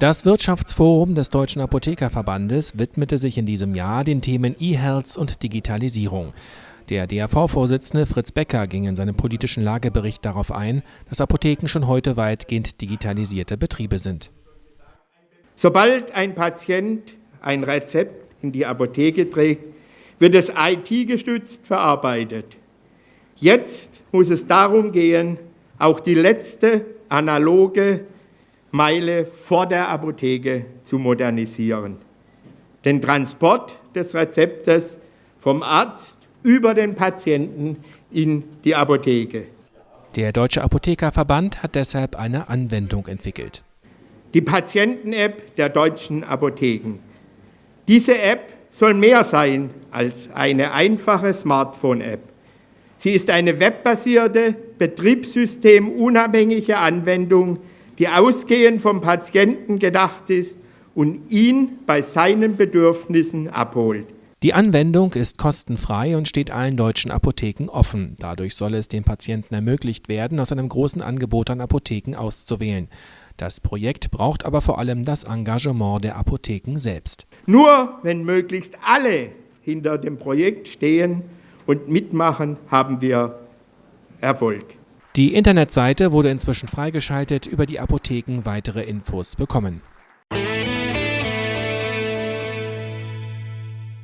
Das Wirtschaftsforum des Deutschen Apothekerverbandes widmete sich in diesem Jahr den Themen E-Health und Digitalisierung. Der DAV-Vorsitzende Fritz Becker ging in seinem politischen Lagebericht darauf ein, dass Apotheken schon heute weitgehend digitalisierte Betriebe sind. Sobald ein Patient ein Rezept in die Apotheke trägt, wird es IT-gestützt verarbeitet. Jetzt muss es darum gehen, auch die letzte analoge Meile vor der Apotheke zu modernisieren. Den Transport des Rezeptes vom Arzt über den Patienten in die Apotheke. Der Deutsche Apothekerverband hat deshalb eine Anwendung entwickelt. Die Patienten-App der deutschen Apotheken. Diese App soll mehr sein als eine einfache Smartphone-App. Sie ist eine webbasierte, betriebssystemunabhängige Anwendung, die ausgehend vom Patienten gedacht ist und ihn bei seinen Bedürfnissen abholt. Die Anwendung ist kostenfrei und steht allen deutschen Apotheken offen. Dadurch soll es den Patienten ermöglicht werden, aus einem großen Angebot an Apotheken auszuwählen. Das Projekt braucht aber vor allem das Engagement der Apotheken selbst. Nur wenn möglichst alle hinter dem Projekt stehen und mitmachen, haben wir Erfolg. Die Internetseite wurde inzwischen freigeschaltet, über die Apotheken weitere Infos bekommen.